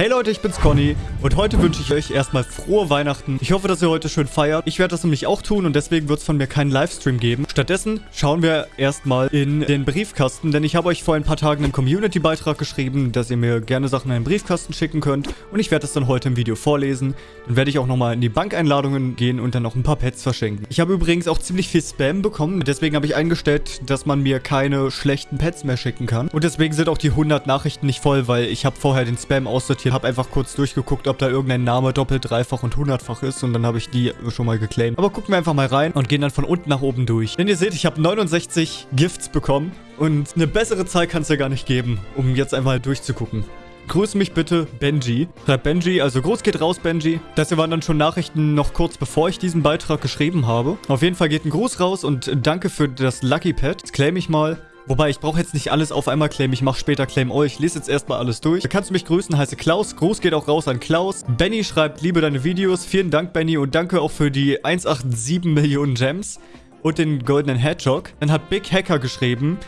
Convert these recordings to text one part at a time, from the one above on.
Hey Leute, ich bin's Conny und heute wünsche ich euch erstmal frohe Weihnachten. Ich hoffe, dass ihr heute schön feiert. Ich werde das nämlich auch tun und deswegen wird es von mir keinen Livestream geben. Stattdessen schauen wir erstmal in den Briefkasten, denn ich habe euch vor ein paar Tagen einen Community-Beitrag geschrieben, dass ihr mir gerne Sachen in den Briefkasten schicken könnt und ich werde das dann heute im Video vorlesen. Dann werde ich auch nochmal in die Bankeinladungen gehen und dann noch ein paar Pets verschenken. Ich habe übrigens auch ziemlich viel Spam bekommen, deswegen habe ich eingestellt, dass man mir keine schlechten Pets mehr schicken kann. Und deswegen sind auch die 100 Nachrichten nicht voll, weil ich habe vorher den Spam aussortiert habe einfach kurz durchgeguckt, ob da irgendein Name doppelt, dreifach und hundertfach ist und dann habe ich die schon mal geclaimed. Aber gucken wir einfach mal rein und gehen dann von unten nach oben durch. Denn ihr seht, ich habe 69 Gifts bekommen und eine bessere Zahl kann es ja gar nicht geben, um jetzt einmal durchzugucken. Grüße mich bitte, Benji. Schreibt Benji, also groß geht raus, Benji. Das hier waren dann schon Nachrichten noch kurz bevor ich diesen Beitrag geschrieben habe. Auf jeden Fall geht ein Gruß raus und danke für das Lucky Pad. Das claim ich mal. Wobei, ich brauche jetzt nicht alles auf einmal claimen. Ich mache später Claim euch. Ich lese jetzt erstmal alles durch. Da kannst du mich grüßen. Heiße Klaus. Gruß geht auch raus an Klaus. Benny schreibt, liebe deine Videos. Vielen Dank, Benny. Und danke auch für die 187 Millionen Gems und den goldenen Hedgehog. Dann hat Big Hacker geschrieben,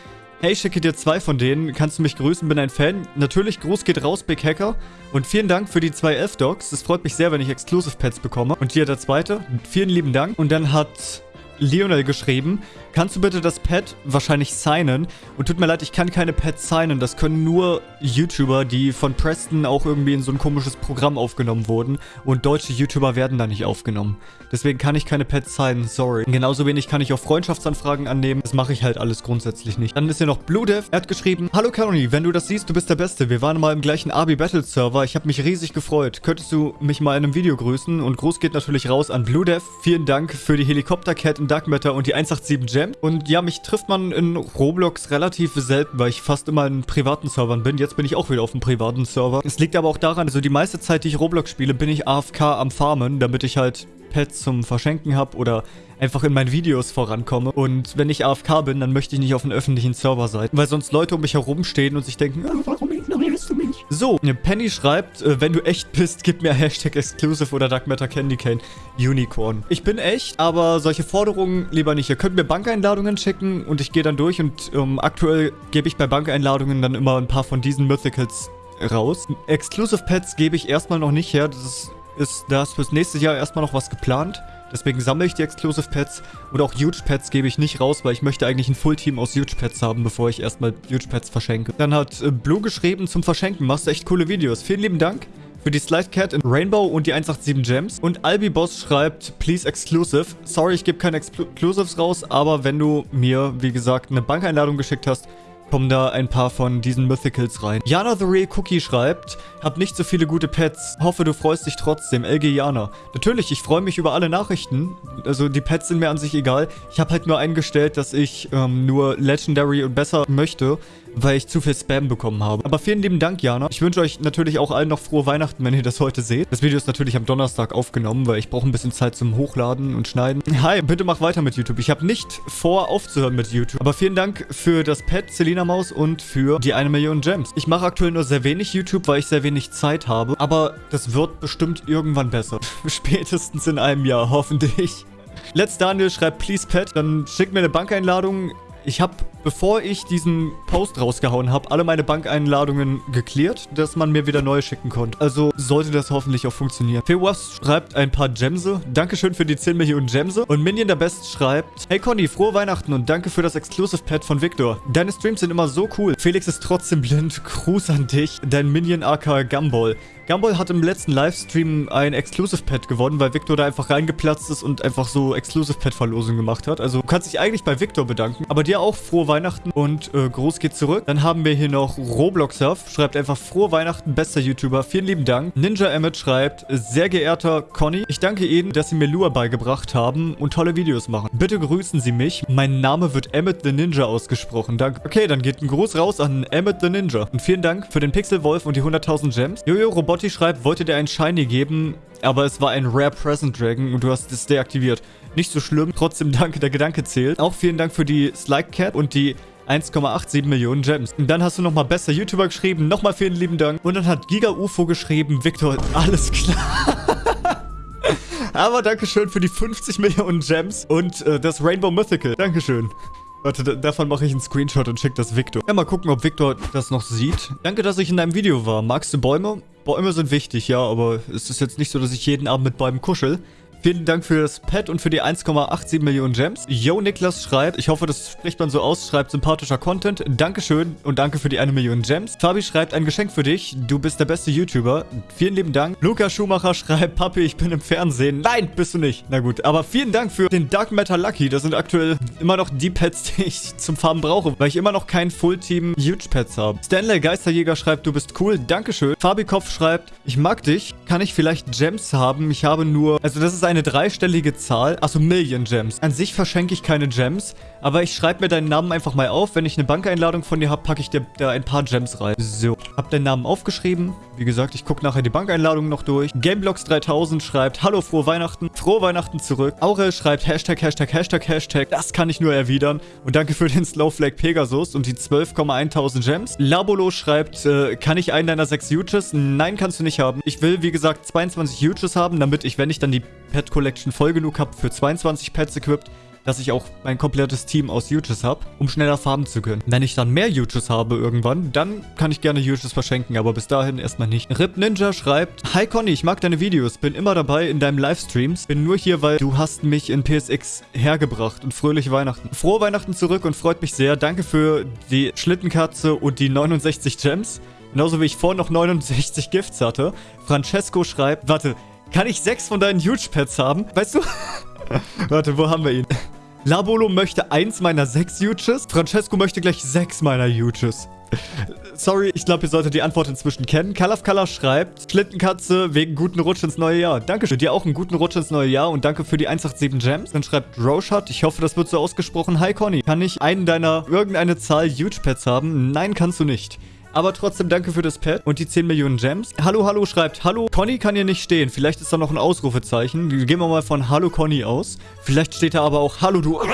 Hey, schicke dir zwei von denen. Kannst du mich grüßen? Bin ein Fan. Natürlich, Gruß geht raus, Big Hacker. Und vielen Dank für die zwei F-Dogs. Es freut mich sehr, wenn ich Exclusive Pets bekomme. Und hier der zweite. Vielen lieben Dank. Und dann hat Lionel geschrieben, kannst du bitte das Pad wahrscheinlich signen? Und tut mir leid, ich kann keine Pads signen. Das können nur YouTuber, die von Preston auch irgendwie in so ein komisches Programm aufgenommen wurden. Und deutsche YouTuber werden da nicht aufgenommen. Deswegen kann ich keine Pads signen, sorry. Genauso wenig kann ich auch Freundschaftsanfragen annehmen. Das mache ich halt alles grundsätzlich nicht. Dann ist hier noch BlueDev. Er hat geschrieben, Hallo Caroni, wenn du das siehst, du bist der Beste. Wir waren mal im gleichen Abi Battle Server. Ich habe mich riesig gefreut. Könntest du mich mal in einem Video grüßen? Und Gruß geht natürlich raus an BlueDev. Vielen Dank für die Helikopter-Cat in Dark Matter und die 187 Gem. Und ja, mich trifft man in Roblox relativ selten, weil ich fast immer in privaten Servern bin. Jetzt bin ich auch wieder auf einem privaten Server. Es liegt aber auch daran, also die meiste Zeit, die ich Roblox spiele, bin ich AFK am Farmen, damit ich halt Pets zum Verschenken habe oder einfach in meinen Videos vorankomme. Und wenn ich AFK bin, dann möchte ich nicht auf einem öffentlichen Server sein, weil sonst Leute um mich herum stehen und sich denken, mich? So, Penny schreibt, äh, wenn du echt bist, gib mir Hashtag Exclusive oder Dark Matter Candy Cane Unicorn. Ich bin echt, aber solche Forderungen lieber nicht. Ihr könnt mir Bankeinladungen schicken und ich gehe dann durch und ähm, aktuell gebe ich bei Bankeinladungen dann immer ein paar von diesen Mythicals raus. Exclusive Pets gebe ich erstmal noch nicht her. Das ist ist das fürs nächste Jahr erstmal noch was geplant. Deswegen sammle ich die Exclusive Pets und auch Huge Pets gebe ich nicht raus, weil ich möchte eigentlich ein Full-Team aus Huge Pets haben, bevor ich erstmal Huge Pets verschenke. Dann hat äh, Blue geschrieben zum Verschenken, machst du echt coole Videos. Vielen lieben Dank für die Slide Cat in Rainbow und die 187 Gems. Und Albi Boss schreibt, please exclusive. Sorry, ich gebe keine Exclusives raus, aber wenn du mir, wie gesagt, eine Bankeinladung geschickt hast, kommen da ein paar von diesen Mythicals rein. Jana the Real Cookie schreibt, hab nicht so viele gute Pets. Hoffe, du freust dich trotzdem. LG Jana. Natürlich, ich freue mich über alle Nachrichten. Also die Pets sind mir an sich egal. Ich habe halt nur eingestellt, dass ich ähm, nur Legendary und besser möchte weil ich zu viel Spam bekommen habe. Aber vielen lieben Dank, Jana. Ich wünsche euch natürlich auch allen noch frohe Weihnachten, wenn ihr das heute seht. Das Video ist natürlich am Donnerstag aufgenommen, weil ich brauche ein bisschen Zeit zum Hochladen und Schneiden. Hi, bitte mach weiter mit YouTube. Ich habe nicht vor, aufzuhören mit YouTube. Aber vielen Dank für das Pet, Selina Maus, und für die eine Million Gems. Ich mache aktuell nur sehr wenig YouTube, weil ich sehr wenig Zeit habe. Aber das wird bestimmt irgendwann besser. Spätestens in einem Jahr, hoffentlich. Let's Daniel schreibt, please Pet. Dann schickt mir eine Bankeinladung. Ich habe bevor ich diesen Post rausgehauen habe, alle meine Bankeinladungen geklärt, dass man mir wieder neue schicken konnte. Also sollte das hoffentlich auch funktionieren. Fewas schreibt ein paar Gemse. Dankeschön für die 10 Millionen Gemse. Und Minion der Best schreibt, Hey Conny, frohe Weihnachten und danke für das Exclusive Pad von Victor. Deine Streams sind immer so cool. Felix ist trotzdem blind. Gruß an dich, dein Minion AK Gumball. Gumball hat im letzten Livestream ein Exclusive Pad gewonnen, weil Victor da einfach reingeplatzt ist und einfach so Exclusive Pad Verlosung gemacht hat. Also du kannst dich eigentlich bei Victor bedanken. Aber dir auch frohe Weihnachten. Und äh, Groß geht zurück. Dann haben wir hier noch Robloxsurf, schreibt einfach frohe Weihnachten, bester YouTuber. Vielen lieben Dank. Ninja Emmet schreibt, sehr geehrter Conny, ich danke Ihnen, dass Sie mir Lua beigebracht haben und tolle Videos machen. Bitte grüßen Sie mich. Mein Name wird Emmet the Ninja ausgesprochen. Danke. Okay, dann geht ein Gruß raus an Emmet the Ninja. Und vielen Dank für den Pixelwolf und die 100.000 Gems. Jojo Robotti schreibt, wollte dir einen Shiny geben, aber es war ein Rare Present Dragon und du hast es deaktiviert. Nicht so schlimm, trotzdem danke, der Gedanke zählt. Auch vielen Dank für die Slide Cat und die 1,87 Millionen Gems. Und dann hast du nochmal besser YouTuber geschrieben. Nochmal vielen lieben Dank. Und dann hat Giga UFO geschrieben. Victor, alles klar. Aber Dankeschön für die 50 Millionen Gems und äh, das Rainbow Mythical. Dankeschön. Warte, davon mache ich einen Screenshot und schicke das Victor. Ja, mal gucken, ob Victor das noch sieht. Danke, dass ich in deinem Video war. Magst du Bäume? Bäume sind wichtig, ja, aber es ist jetzt nicht so, dass ich jeden Abend mit Bäumen kuschel. Vielen Dank für das Pad und für die 1,87 Millionen Gems. Yo, Niklas schreibt, ich hoffe, das spricht man so aus, schreibt sympathischer Content. Dankeschön und danke für die 1 Million Gems. Fabi schreibt, ein Geschenk für dich. Du bist der beste YouTuber. Vielen lieben Dank. Luca Schumacher schreibt, Papi, ich bin im Fernsehen. Nein, bist du nicht. Na gut, aber vielen Dank für den Dark Matter Lucky. Das sind aktuell immer noch die Pads, die ich zum Farben brauche, weil ich immer noch kein Full-Team Huge Pads habe. Stanley Geisterjäger schreibt, du bist cool. Dankeschön. Fabi Kopf schreibt, ich mag dich. Kann ich vielleicht Gems haben? Ich habe nur... Also das ist ein eine dreistellige Zahl. Achso, Million Gems. An sich verschenke ich keine Gems, aber ich schreibe mir deinen Namen einfach mal auf. Wenn ich eine Bankeinladung von dir habe, packe ich dir da ein paar Gems rein. So, hab deinen Namen aufgeschrieben. Wie gesagt, ich gucke nachher die Bankeinladung noch durch. Gameblocks3000 schreibt, Hallo, frohe Weihnachten. Frohe Weihnachten zurück. Aurel schreibt, Hashtag, Hashtag, Hashtag, Hashtag. Das kann ich nur erwidern. Und danke für den Slowflake Pegasus und die 12,1000 Gems. Labolo schreibt, äh, kann ich einen deiner sechs Huges? Nein, kannst du nicht haben. Ich will, wie gesagt, 22 Huges haben, damit ich, wenn ich dann die Pet Collection voll genug habe für 22 Pets equipped, dass ich auch mein komplettes Team aus Huges habe, um schneller farmen zu können. Wenn ich dann mehr Huges habe irgendwann, dann kann ich gerne Huges verschenken, aber bis dahin erstmal nicht. Rip Ninja schreibt, Hi Conny, ich mag deine Videos, bin immer dabei in deinem Livestreams, bin nur hier, weil du hast mich in PSX hergebracht und fröhliche Weihnachten. Frohe Weihnachten zurück und freut mich sehr. Danke für die Schlittenkatze und die 69 Gems. Genauso wie ich vorhin noch 69 Gifts hatte. Francesco schreibt, warte, kann ich sechs von deinen Huge-Pets haben? Weißt du? Warte, wo haben wir ihn? Labolo möchte eins meiner sechs Huges. Francesco möchte gleich sechs meiner Huges. Sorry, ich glaube, ihr solltet die Antwort inzwischen kennen. Kalaf Kalaf schreibt, Schlittenkatze wegen guten Rutsch ins neue Jahr. Dankeschön. Dir auch einen guten Rutsch ins neue Jahr und danke für die 187 Gems. Dann schreibt Roshat, ich hoffe, das wird so ausgesprochen. Hi Conny, kann ich einen deiner irgendeine Zahl Huge Pets haben? Nein, kannst du nicht. Aber trotzdem danke für das Pad und die 10 Millionen Gems. Hallo, hallo schreibt, hallo, Conny kann hier nicht stehen. Vielleicht ist da noch ein Ausrufezeichen. Gehen wir mal von Hallo Conny aus. Vielleicht steht da aber auch Hallo du...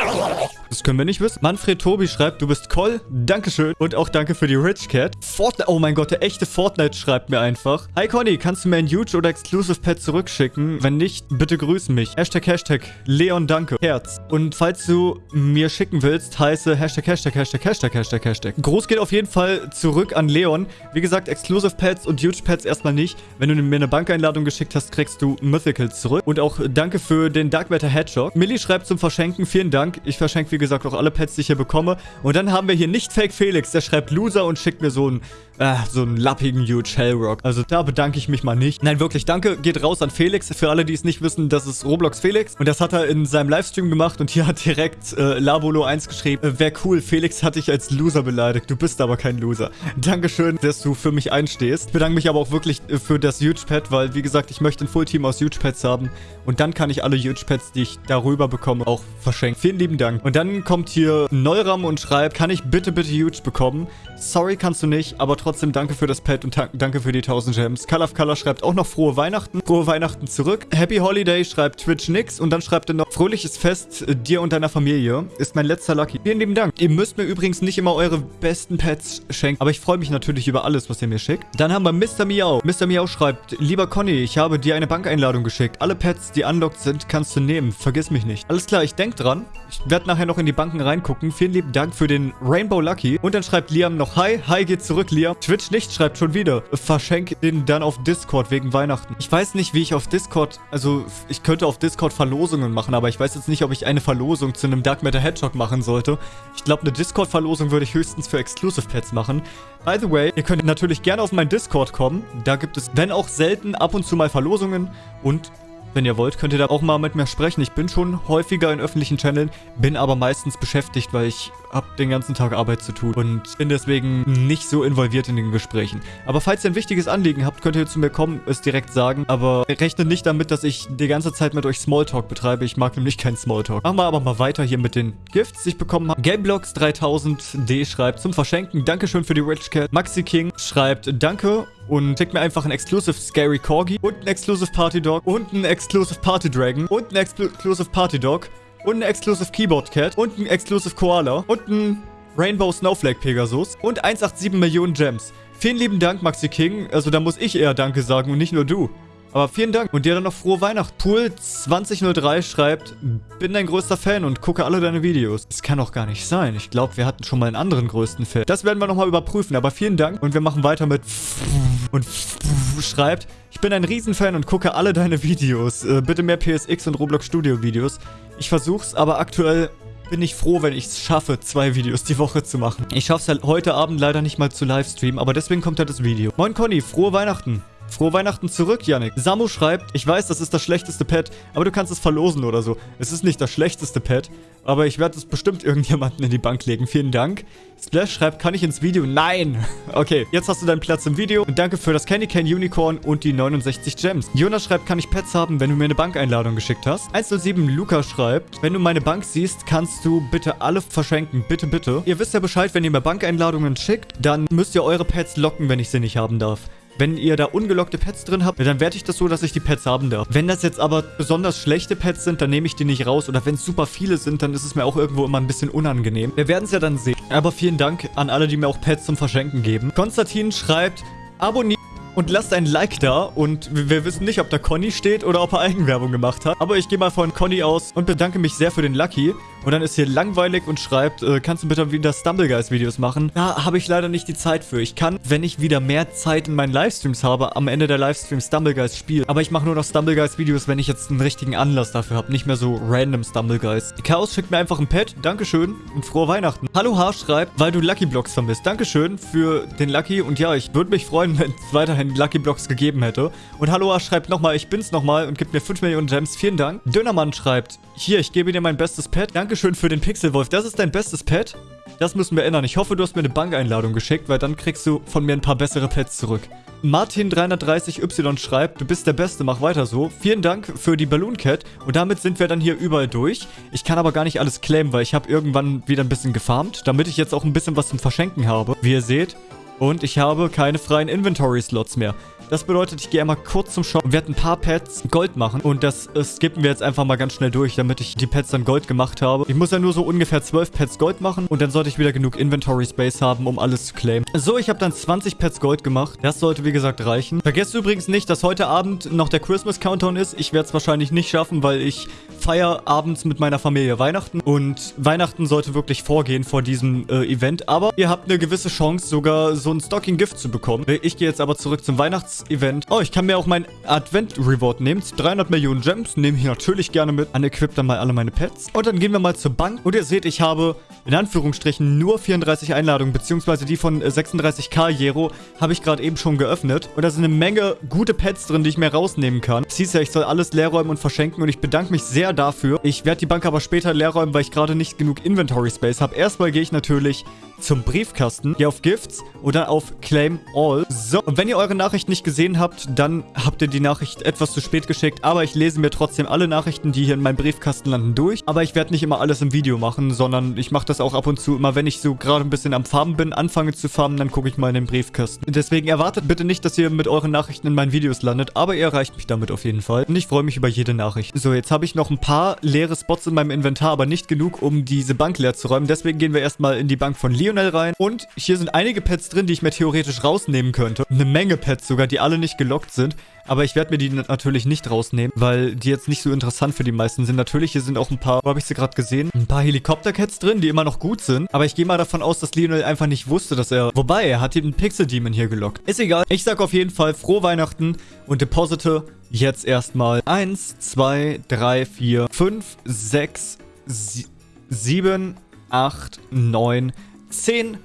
Das können wir nicht wissen. Manfred Tobi schreibt, du bist Coll. Dankeschön. Und auch danke für die Rich Cat. Fortnite. Oh mein Gott, der echte Fortnite schreibt mir einfach. Hi Conny, kannst du mir ein Huge oder Exclusive Pad zurückschicken? Wenn nicht, bitte grüß mich. Hashtag, Hashtag, Leon danke. Herz. Und falls du mir schicken willst, heiße Hashtag, Hashtag, Hashtag, Hashtag, Hashtag, Hashtag. Groß geht auf jeden Fall zurück an Leon. Wie gesagt, Exclusive Pads und Huge Pads erstmal nicht. Wenn du mir eine Bankeinladung geschickt hast, kriegst du Mythicals zurück. Und auch danke für den Dark Matter Hedgehog. Millie schreibt zum Verschenken, vielen Dank. Ich verschenke, wie gesagt, auch alle Pads, die ich hier bekomme. Und dann haben wir hier nicht Fake Felix. Der schreibt Loser und schickt mir so einen, äh, so einen lappigen Huge Hellrock. Also da bedanke ich mich mal nicht. Nein, wirklich, danke. Geht raus an Felix. Für alle, die es nicht wissen, das ist Roblox Felix. Und das hat er in seinem Livestream gemacht. Und hier hat direkt äh, Labolo 1 geschrieben. Äh, Wäre cool, Felix hat dich als Loser beleidigt. Du bist aber kein Loser. Dankeschön, dass du für mich einstehst. Ich bedanke mich aber auch wirklich äh, für das Huge Pad, weil, wie gesagt, ich möchte ein Full-Team aus Huge Pads haben. Und dann kann ich alle Huge Pads, die ich darüber bekomme, auch verschenken. Vielen lieben Dank. Und dann kommt hier Neuram und schreibt, kann ich bitte, bitte Huge bekommen? Sorry, kannst du nicht, aber trotzdem danke für das Pad und danke für die 1000 Gems. Color Color schreibt auch noch frohe Weihnachten. Frohe Weihnachten zurück. Happy Holiday schreibt Twitch nix und dann schreibt er noch fröhliches Fest äh, dir und deiner Familie. Ist mein letzter Lucky. Vielen lieben Dank. Ihr müsst mir übrigens nicht immer eure besten Pets schenken, aber ich freue mich natürlich über alles, was ihr mir schickt. Dann haben wir Mr. Miau. Mr. Miau schreibt, lieber Conny, ich habe dir eine Bankeinladung geschickt. Alle Pets, die unlocked sind, kannst du nehmen. Vergiss mich nicht. Alles klar, ich denke dran. Ich werde nachher noch in die Banken reingucken. Vielen lieben Dank für den Rainbow Lucky. Und dann schreibt Liam noch Hi. Hi geht zurück, Liam. Twitch nicht schreibt schon wieder. Verschenk den dann auf Discord wegen Weihnachten. Ich weiß nicht, wie ich auf Discord... Also, ich könnte auf Discord Verlosungen machen, aber ich weiß jetzt nicht, ob ich eine Verlosung zu einem Dark Matter Hedgehog machen sollte. Ich glaube, eine Discord-Verlosung würde ich höchstens für Exclusive Pets machen. By the way, ihr könnt natürlich gerne auf meinen Discord kommen. Da gibt es, wenn auch selten, ab und zu mal Verlosungen und wenn ihr wollt, könnt ihr da auch mal mit mir sprechen. Ich bin schon häufiger in öffentlichen Channeln, bin aber meistens beschäftigt, weil ich habe den ganzen Tag Arbeit zu tun und bin deswegen nicht so involviert in den Gesprächen. Aber falls ihr ein wichtiges Anliegen habt, könnt ihr zu mir kommen, es direkt sagen. Aber rechnet nicht damit, dass ich die ganze Zeit mit euch Smalltalk betreibe. Ich mag nämlich keinen Smalltalk. Machen wir aber mal weiter hier mit den Gifts, die ich bekommen habe. Gameblocks 3000D schreibt zum Verschenken. Dankeschön für die Rich Cat. Maxi King schreibt Danke und schickt mir einfach ein Exclusive Scary Corgi und ein Exclusive Party Dog und ein Exclusive Party Dragon und ein Exclusive Party Dog und ein Exclusive Keyboard Cat und ein Exclusive Koala und ein Rainbow Snowflake Pegasus und 187 Millionen Gems. Vielen lieben Dank, Maxi King. Also da muss ich eher Danke sagen und nicht nur du. Aber vielen Dank. Und dir dann noch frohe Weihnachten. Pool2003 schreibt, bin dein größter Fan und gucke alle deine Videos. Das kann doch gar nicht sein. Ich glaube, wir hatten schon mal einen anderen größten Fan. Das werden wir nochmal überprüfen. Aber vielen Dank. Und wir machen weiter mit und schreibt, ich bin ein Riesenfan und gucke alle deine Videos. Äh, bitte mehr PSX und Roblox Studio Videos. Ich versuch's, aber aktuell bin ich froh, wenn ich es schaffe, zwei Videos die Woche zu machen. Ich schaffe es halt heute Abend leider nicht mal zu livestreamen, aber deswegen kommt halt das Video. Moin Conny, frohe Weihnachten. Frohe Weihnachten zurück, Yannick. Samu schreibt, ich weiß, das ist das schlechteste Pad, aber du kannst es verlosen oder so. Es ist nicht das schlechteste Pad, aber ich werde es bestimmt irgendjemanden in die Bank legen. Vielen Dank. Splash schreibt, kann ich ins Video? Nein! Okay, jetzt hast du deinen Platz im Video. Und danke für das Candy Cane Unicorn und die 69 Gems. Jonas schreibt, kann ich Pets haben, wenn du mir eine Bankeinladung geschickt hast? 107 Luca schreibt, wenn du meine Bank siehst, kannst du bitte alle verschenken. Bitte, bitte. Ihr wisst ja Bescheid, wenn ihr mir Bankeinladungen schickt, dann müsst ihr eure Pets locken, wenn ich sie nicht haben darf. Wenn ihr da ungelockte Pets drin habt, dann werte ich das so, dass ich die Pets haben darf. Wenn das jetzt aber besonders schlechte Pets sind, dann nehme ich die nicht raus. Oder wenn es super viele sind, dann ist es mir auch irgendwo immer ein bisschen unangenehm. Wir werden es ja dann sehen. Aber vielen Dank an alle, die mir auch Pets zum Verschenken geben. Konstantin schreibt, abonniert und lasst ein Like da. Und wir wissen nicht, ob da Conny steht oder ob er Eigenwerbung gemacht hat. Aber ich gehe mal von Conny aus und bedanke mich sehr für den Lucky. Und dann ist hier langweilig und schreibt, äh, kannst du bitte wieder Stumbleguys-Videos machen? Da habe ich leider nicht die Zeit für. Ich kann, wenn ich wieder mehr Zeit in meinen Livestreams habe, am Ende der Livestreams Stumbleguys spielen. Aber ich mache nur noch Stumbleguys-Videos, wenn ich jetzt einen richtigen Anlass dafür habe. Nicht mehr so random Stumbleguys. Chaos schickt mir einfach ein Pet. Dankeschön und frohe Weihnachten. Hallo H schreibt, weil du Lucky Blocks vermisst. Dankeschön für den Lucky. Und ja, ich würde mich freuen, wenn es weiterhin Lucky Blocks gegeben hätte. Und Hallo H schreibt nochmal, ich bin's nochmal und gibt mir 5 Millionen Gems. Vielen Dank. Dönermann schreibt, hier, ich gebe dir mein bestes Pet. Dankeschön für den Pixelwolf. Das ist dein bestes Pet? Das müssen wir ändern. Ich hoffe, du hast mir eine Bankeinladung geschickt, weil dann kriegst du von mir ein paar bessere Pets zurück. Martin330Y schreibt, du bist der Beste, mach weiter so. Vielen Dank für die Balloon Cat. Und damit sind wir dann hier überall durch. Ich kann aber gar nicht alles claimen, weil ich habe irgendwann wieder ein bisschen gefarmt, damit ich jetzt auch ein bisschen was zum Verschenken habe. Wie ihr seht. Und ich habe keine freien Inventory-Slots mehr. Das bedeutet, ich gehe einmal kurz zum Shop und werde ein paar Pets Gold machen. Und das äh, skippen wir jetzt einfach mal ganz schnell durch, damit ich die Pets dann Gold gemacht habe. Ich muss ja nur so ungefähr 12 Pets Gold machen. Und dann sollte ich wieder genug Inventory Space haben, um alles zu claimen. So, ich habe dann 20 Pets Gold gemacht. Das sollte, wie gesagt, reichen. Vergesst übrigens nicht, dass heute Abend noch der Christmas Countdown ist. Ich werde es wahrscheinlich nicht schaffen, weil ich feiere abends mit meiner Familie Weihnachten. Und Weihnachten sollte wirklich vorgehen vor diesem äh, Event. Aber ihr habt eine gewisse Chance, sogar so ein Stocking-Gift zu bekommen. Ich gehe jetzt aber zurück zum Weihnachts-Event. Oh, ich kann mir auch mein Advent-Reward nehmen. 300 Millionen Gems nehme ich natürlich gerne mit. Unequip dann mal alle meine Pets. Und dann gehen wir mal zur Bank. Und ihr seht, ich habe in Anführungsstrichen nur 34 Einladungen, beziehungsweise die von 36k Jero habe ich gerade eben schon geöffnet. Und da sind eine Menge gute Pets drin, die ich mir rausnehmen kann. Es hieß ja, ich soll alles leer räumen und verschenken und ich bedanke mich sehr dafür. Ich werde die Bank aber später leer räumen, weil ich gerade nicht genug Inventory Space habe. Erstmal gehe ich natürlich zum Briefkasten, gehe auf Gifts oder auf Claim All. So, und wenn ihr eure Nachricht nicht gesehen habt, dann habt ihr die Nachricht etwas zu spät geschickt, aber ich lese mir trotzdem alle Nachrichten, die hier in meinem Briefkasten landen, durch. Aber ich werde nicht immer alles im Video machen, sondern ich mache das auch ab und zu, immer wenn ich so gerade ein bisschen am Farben bin, anfange zu farben, dann gucke ich mal in den Briefkasten. Deswegen erwartet bitte nicht, dass ihr mit euren Nachrichten in meinen Videos landet, aber ihr erreicht mich damit auf jeden Fall. Und ich freue mich über jede Nachricht. So, jetzt habe ich noch ein paar leere Spots in meinem Inventar, aber nicht genug, um diese Bank leer zu räumen. Deswegen gehen wir erstmal in die Bank von Lionel rein. Und hier sind einige Pets drin, die ich mir theoretisch rausnehmen könnte. Eine Menge Pets sogar, die alle nicht gelockt sind. Aber ich werde mir die natürlich nicht rausnehmen, weil die jetzt nicht so interessant für die meisten sind. Natürlich, hier sind auch ein paar, wo habe ich sie gerade gesehen? Ein paar Helikopter-Cats drin, die immer noch gut sind. Aber ich gehe mal davon aus, dass Lionel einfach nicht wusste, dass er... Wobei, er hat den Pixel-Demon hier gelockt. Ist egal. Ich sag auf jeden Fall frohe Weihnachten und deposite jetzt erstmal 1, 2, 3, 4, 5, 6, 7, 8, 9, 10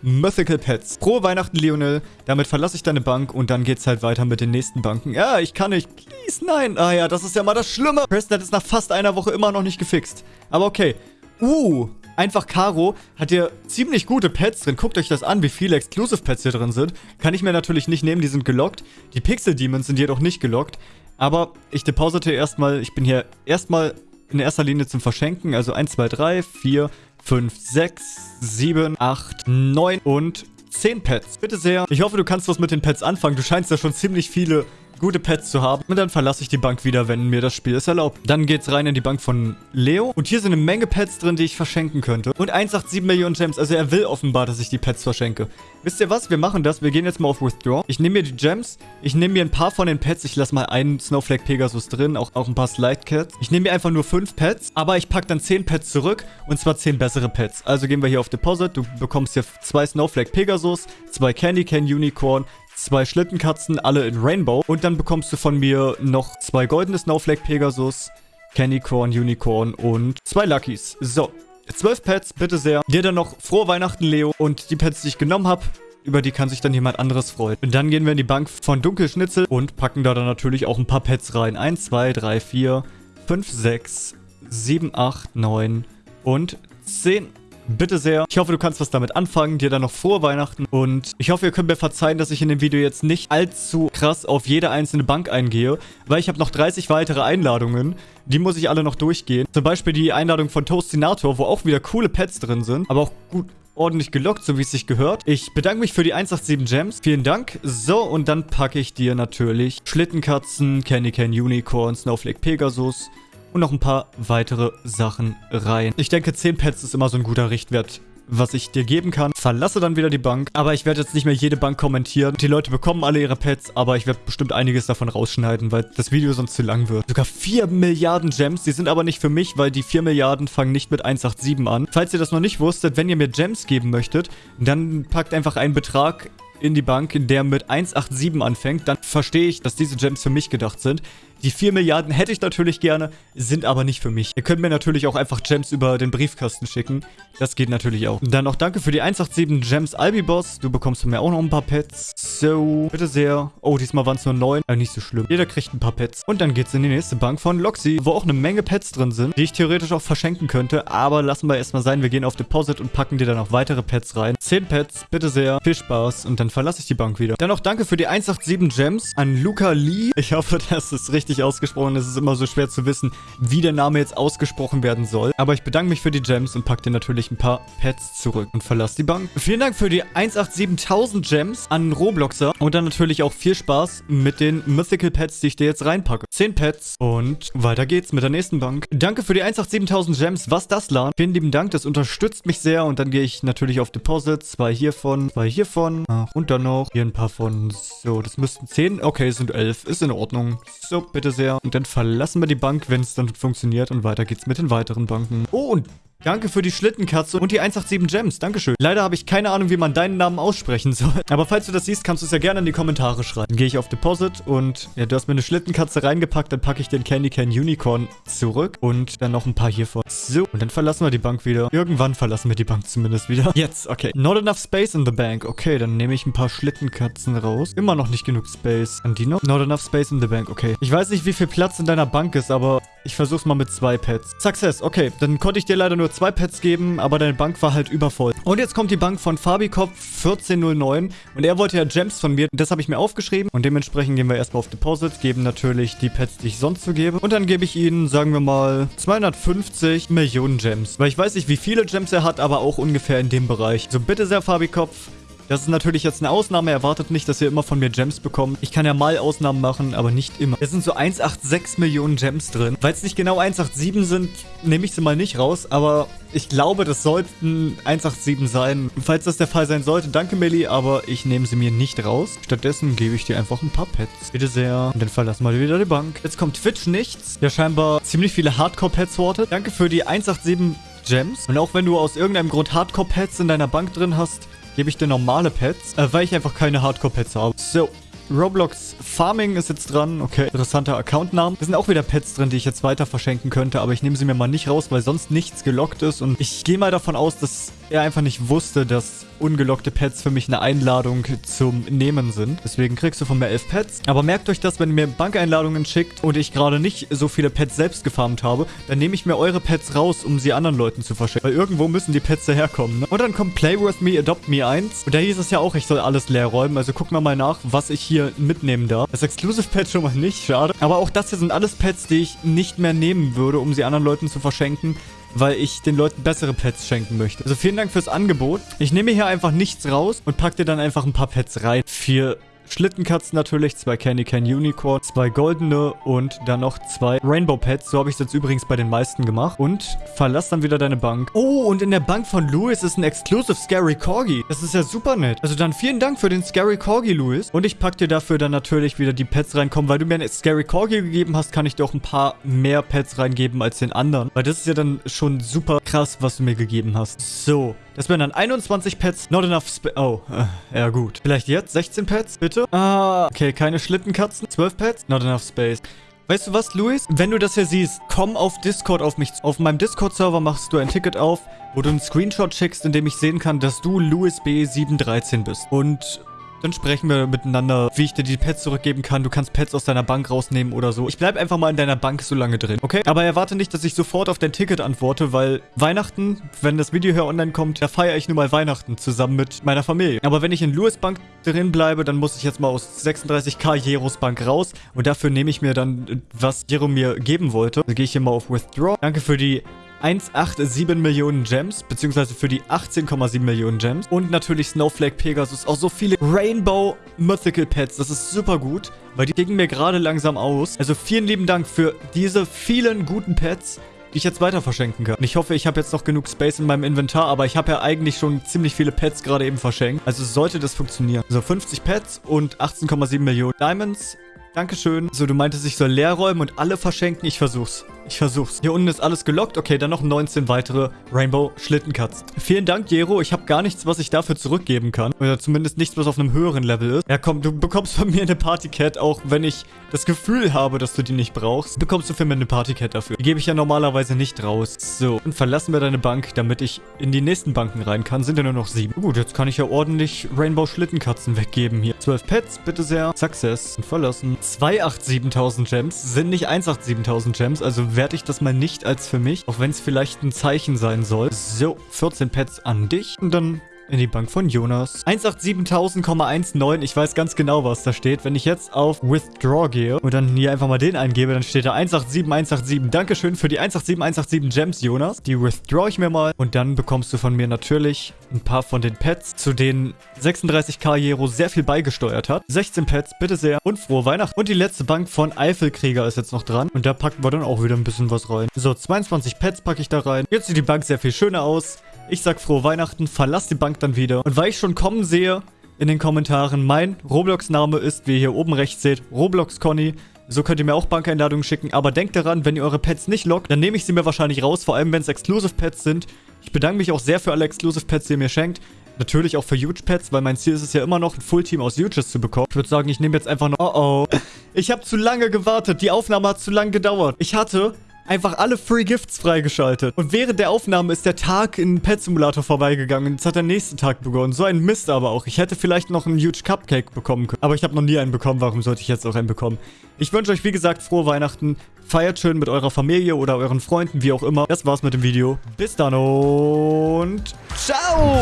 Mythical Pets. Frohe Weihnachten, Lionel. Damit verlasse ich deine Bank und dann geht's halt weiter mit den nächsten Banken. Ja, ich kann nicht. Please, nein. Ah ja, das ist ja mal das Schlimme. Preston es nach fast einer Woche immer noch nicht gefixt. Aber okay. Uh, einfach Caro hat hier ziemlich gute Pets drin. Guckt euch das an, wie viele Exclusive Pets hier drin sind. Kann ich mir natürlich nicht nehmen, die sind gelockt. Die Pixel Demons sind jedoch nicht gelockt. Aber ich deposite erstmal, ich bin hier erstmal in erster Linie zum Verschenken. Also 1, 2, 3, 4, 5, 6, 7, 8, 9 und 10 Pets. Bitte sehr. Ich hoffe, du kannst was mit den Pets anfangen. Du scheinst ja schon ziemlich viele gute Pets zu haben. Und dann verlasse ich die Bank wieder, wenn mir das Spiel es erlaubt. Dann geht's rein in die Bank von Leo. Und hier sind eine Menge Pets drin, die ich verschenken könnte. Und 187 Millionen Gems. Also er will offenbar, dass ich die Pets verschenke. Wisst ihr was? Wir machen das. Wir gehen jetzt mal auf Withdraw. Ich nehme mir die Gems. Ich nehme mir ein paar von den Pets. Ich lasse mal einen Snowflake Pegasus drin. Auch, auch ein paar Slide Cats. Ich nehme mir einfach nur fünf Pets. Aber ich packe dann zehn Pets zurück. Und zwar zehn bessere Pets. Also gehen wir hier auf Deposit. Du bekommst hier zwei Snowflake Pegasus, zwei Candy Can Unicorn, zwei Schlittenkatzen, alle in Rainbow. Und dann bekommst du von mir noch zwei goldene Snowflake Pegasus, Candy Corn, Unicorn und zwei Luckys. So, zwölf Pets, bitte sehr. Dir dann noch frohe Weihnachten, Leo. Und die Pets, die ich genommen habe, über die kann sich dann jemand anderes freuen. Und dann gehen wir in die Bank von Dunkelschnitzel und packen da dann natürlich auch ein paar Pets rein. 1, 2, 3, 4, 5, 6, 7, 8, 9 und 10. Bitte sehr. Ich hoffe, du kannst was damit anfangen. Dir dann noch frohe Weihnachten. Und ich hoffe, ihr könnt mir verzeihen, dass ich in dem Video jetzt nicht allzu krass auf jede einzelne Bank eingehe. Weil ich habe noch 30 weitere Einladungen. Die muss ich alle noch durchgehen. Zum Beispiel die Einladung von Toastinator, wo auch wieder coole Pets drin sind. Aber auch gut ordentlich gelockt, so wie es sich gehört. Ich bedanke mich für die 187 Gems. Vielen Dank. So, und dann packe ich dir natürlich Schlittenkatzen, Candy Can Unicorn, Snowflake Pegasus, und noch ein paar weitere Sachen rein. Ich denke, 10 Pets ist immer so ein guter Richtwert was ich dir geben kann. Verlasse dann wieder die Bank. Aber ich werde jetzt nicht mehr jede Bank kommentieren. Die Leute bekommen alle ihre Pets, aber ich werde bestimmt einiges davon rausschneiden, weil das Video sonst zu lang wird. Sogar 4 Milliarden Gems. Die sind aber nicht für mich, weil die 4 Milliarden fangen nicht mit 187 an. Falls ihr das noch nicht wusstet, wenn ihr mir Gems geben möchtet, dann packt einfach einen Betrag in die Bank, der mit 187 anfängt, dann verstehe ich, dass diese Gems für mich gedacht sind. Die 4 Milliarden hätte ich natürlich gerne, sind aber nicht für mich. Ihr könnt mir natürlich auch einfach Gems über den Briefkasten schicken. Das geht natürlich auch. Dann noch danke für die 187 Gems Albiboss. Du bekommst von mir auch noch ein paar Pets. So, bitte sehr. Oh, diesmal waren es nur 9. Aber nicht so schlimm. Jeder kriegt ein paar Pets. Und dann geht's in die nächste Bank von Loxy, wo auch eine Menge Pets drin sind, die ich theoretisch auch verschenken könnte. Aber lassen wir erstmal sein. Wir gehen auf Deposit und packen dir dann noch weitere Pets rein. 10 Pets, bitte sehr. Viel Spaß. Und dann verlasse ich die Bank wieder. Dann noch danke für die 187 Gems an Luca Lee. Ich hoffe, das ist richtig richtig ausgesprochen. Es ist immer so schwer zu wissen, wie der Name jetzt ausgesprochen werden soll. Aber ich bedanke mich für die Gems und packe dir natürlich ein paar Pets zurück und verlasse die Bank. Vielen Dank für die 187.000 Gems an Robloxer und dann natürlich auch viel Spaß mit den Mythical Pets, die ich dir jetzt reinpacke. 10 Pets und weiter geht's mit der nächsten Bank. Danke für die 187.000 Gems. Was das, LAN? Vielen lieben Dank, das unterstützt mich sehr und dann gehe ich natürlich auf Deposit. Zwei hiervon, zwei hiervon Ach, und dann noch hier ein paar von. So, das müssten 10. Okay, es sind 11. Ist in Ordnung. So, bitte sehr. Und dann verlassen wir die Bank, wenn es dann funktioniert. Und weiter geht's mit den weiteren Banken. Oh, und Danke für die Schlittenkatze und die 187 Gems. Dankeschön. Leider habe ich keine Ahnung, wie man deinen Namen aussprechen soll. Aber falls du das siehst, kannst du es ja gerne in die Kommentare schreiben. Dann gehe ich auf Deposit und ja, du hast mir eine Schlittenkatze reingepackt. Dann packe ich den Candy Can Unicorn zurück und dann noch ein paar hiervon. So, und dann verlassen wir die Bank wieder. Irgendwann verlassen wir die Bank zumindest wieder. Jetzt, okay. Not enough space in the bank. Okay, dann nehme ich ein paar Schlittenkatzen raus. Immer noch nicht genug Space. An die noch? Not enough space in the bank. Okay. Ich weiß nicht, wie viel Platz in deiner Bank ist, aber ich versuch's mal mit zwei Pets. Success. Okay, dann konnte ich dir leider nur zwei Pets geben, aber deine Bank war halt übervoll. Und jetzt kommt die Bank von Fabikopf 1409 und er wollte ja Gems von mir. Das habe ich mir aufgeschrieben und dementsprechend gehen wir erstmal auf Deposit, geben natürlich die Pets, die ich sonst so gebe. Und dann gebe ich ihnen, sagen wir mal, 250 Millionen Gems. Weil ich weiß nicht, wie viele Gems er hat, aber auch ungefähr in dem Bereich. So bitte sehr, Fabikopf. Das ist natürlich jetzt eine Ausnahme. Erwartet nicht, dass ihr immer von mir Gems bekommt. Ich kann ja mal Ausnahmen machen, aber nicht immer. Es sind so 186 Millionen Gems drin. Weil es nicht genau 187 sind, nehme ich sie mal nicht raus. Aber ich glaube, das sollten 187 sein. Falls das der Fall sein sollte, danke Millie, aber ich nehme sie mir nicht raus. Stattdessen gebe ich dir einfach ein paar Pets. Bitte sehr. Und dann verlassen wir wieder die Bank. Jetzt kommt Twitch nichts. Der scheinbar ziemlich viele Hardcore-Pets hortet. Danke für die 187 Gems. Und auch wenn du aus irgendeinem Grund Hardcore-Pets in deiner Bank drin hast, gebe ich dir normale Pets, äh, weil ich einfach keine Hardcore-Pets habe. So, Roblox Farming ist jetzt dran. Okay, interessanter Accountname. Da sind auch wieder Pets drin, die ich jetzt weiter verschenken könnte, aber ich nehme sie mir mal nicht raus, weil sonst nichts gelockt ist. Und ich gehe mal davon aus, dass er einfach nicht wusste, dass ungelockte Pets für mich eine Einladung zum Nehmen sind. Deswegen kriegst du von mir elf Pets. Aber merkt euch das, wenn ihr mir Bankeinladungen schickt und ich gerade nicht so viele Pets selbst gefarmt habe, dann nehme ich mir eure Pets raus, um sie anderen Leuten zu verschenken. Weil irgendwo müssen die Pets daherkommen. Ne? Und dann kommt Play With Me, Adopt Me 1. Und da hieß es ja auch, ich soll alles leer räumen. Also gucken wir mal nach, was ich hier mitnehmen darf. Das Exclusive Pet schon mal nicht, schade. Aber auch das hier sind alles Pets, die ich nicht mehr nehmen würde, um sie anderen Leuten zu verschenken weil ich den Leuten bessere Pets schenken möchte. Also vielen Dank fürs Angebot. Ich nehme hier einfach nichts raus und packe dir dann einfach ein paar Pets rein für Schlittenkatzen natürlich, zwei Candy Can Unicorn, zwei goldene und dann noch zwei Rainbow Pets. So habe ich es jetzt übrigens bei den meisten gemacht. Und verlass dann wieder deine Bank. Oh, und in der Bank von Louis ist ein Exclusive Scary Corgi. Das ist ja super nett. Also dann vielen Dank für den Scary Corgi, Louis. Und ich packe dir dafür dann natürlich wieder die Pets reinkommen. Weil du mir einen Scary Corgi gegeben hast, kann ich dir auch ein paar mehr Pets reingeben als den anderen. Weil das ist ja dann schon super krass, was du mir gegeben hast. So, das wären dann 21 Pets. Not enough Sp Oh, äh, ja gut. Vielleicht jetzt 16 Pets, bitte? Ah, okay, keine Schlittenkatzen. 12 Pets? Not enough space. Weißt du was, Luis? Wenn du das hier siehst, komm auf Discord auf mich. Auf meinem Discord-Server machst du ein Ticket auf, wo du einen Screenshot schickst, in dem ich sehen kann, dass du Louis B713 bist. Und dann sprechen wir miteinander, wie ich dir die Pets zurückgeben kann. Du kannst Pets aus deiner Bank rausnehmen oder so. Ich bleib einfach mal in deiner Bank so lange drin, okay? Aber erwarte nicht, dass ich sofort auf dein Ticket antworte, weil Weihnachten, wenn das Video hier online kommt, da feiere ich nur mal Weihnachten zusammen mit meiner Familie. Aber wenn ich in Louis Bank drin bleibe, dann muss ich jetzt mal aus 36k Jeros Bank raus und dafür nehme ich mir dann, was Jero mir geben wollte. Also gehe ich hier mal auf Withdraw. Danke für die 187 Millionen Gems, beziehungsweise für die 18,7 Millionen Gems. Und natürlich Snowflake Pegasus, auch so viele Rainbow Mythical Pets. Das ist super gut, weil die gingen mir gerade langsam aus. Also vielen lieben Dank für diese vielen guten Pets die ich jetzt weiter verschenken kann. Und ich hoffe, ich habe jetzt noch genug Space in meinem Inventar, aber ich habe ja eigentlich schon ziemlich viele Pets gerade eben verschenkt. Also sollte das funktionieren. So, 50 Pets und 18,7 Millionen Diamonds. Dankeschön. So, du meintest, ich soll leer räumen und alle verschenken. Ich versuch's. Ich versuch's. Hier unten ist alles gelockt. Okay, dann noch 19 weitere Rainbow Schlittencuts. Vielen Dank, Jero. Ich habe gar nichts, was ich dafür zurückgeben kann. Oder zumindest nichts, was auf einem höheren Level ist. Ja, komm, du bekommst von mir eine Partycat, auch wenn ich das Gefühl habe, dass du die nicht brauchst. Bekommst du für mich eine Partycat dafür. Die gebe ich ja normalerweise nicht raus. So, dann verlassen wir deine Bank, damit ich in die nächsten Banken rein kann. Sind ja nur noch sieben. Gut, jetzt kann ich ja ordentlich Rainbow Schlittenkatzen weggeben hier. 12 Pets, bitte sehr. Success. Und verlassen. 287.000 Gems sind nicht 187.000 Gems, also werte ich das mal nicht als für mich, auch wenn es vielleicht ein Zeichen sein soll. So, 14 Pets an dich und dann in die Bank von Jonas. 187.000,19. Ich weiß ganz genau, was da steht. Wenn ich jetzt auf Withdraw gehe und dann hier einfach mal den eingebe, dann steht da 187,187. Dankeschön für die 187,187 Gems, Jonas. Die withdraw ich mir mal. Und dann bekommst du von mir natürlich ein paar von den Pets, zu denen 36k Jero sehr viel beigesteuert hat. 16 Pets, bitte sehr. Und frohe Weihnachten. Und die letzte Bank von Eifelkrieger ist jetzt noch dran. Und da packen wir dann auch wieder ein bisschen was rein. So, 22 Pets packe ich da rein. Jetzt sieht die Bank sehr viel schöner aus. Ich sag frohe Weihnachten, verlass die Bank dann wieder. Und weil ich schon kommen sehe in den Kommentaren, mein Roblox-Name ist, wie ihr hier oben rechts seht, Roblox Conny. So könnt ihr mir auch Bankeinladungen schicken. Aber denkt daran, wenn ihr eure Pets nicht lockt, dann nehme ich sie mir wahrscheinlich raus. Vor allem, wenn es Exclusive Pets sind. Ich bedanke mich auch sehr für alle Exclusive Pets, die ihr mir schenkt. Natürlich auch für Huge Pets, weil mein Ziel ist es ja immer noch, ein Fullteam aus Huges zu bekommen. Ich würde sagen, ich nehme jetzt einfach noch... Oh oh. Ich habe zu lange gewartet. Die Aufnahme hat zu lange gedauert. Ich hatte einfach alle Free Gifts freigeschaltet. Und während der Aufnahme ist der Tag in Pet Simulator vorbeigegangen. Und jetzt hat der nächste Tag begonnen. So ein Mist aber auch. Ich hätte vielleicht noch einen Huge Cupcake bekommen können. Aber ich habe noch nie einen bekommen. Warum sollte ich jetzt auch einen bekommen? Ich wünsche euch, wie gesagt, frohe Weihnachten. Feiert schön mit eurer Familie oder euren Freunden, wie auch immer. Das war's mit dem Video. Bis dann und ciao!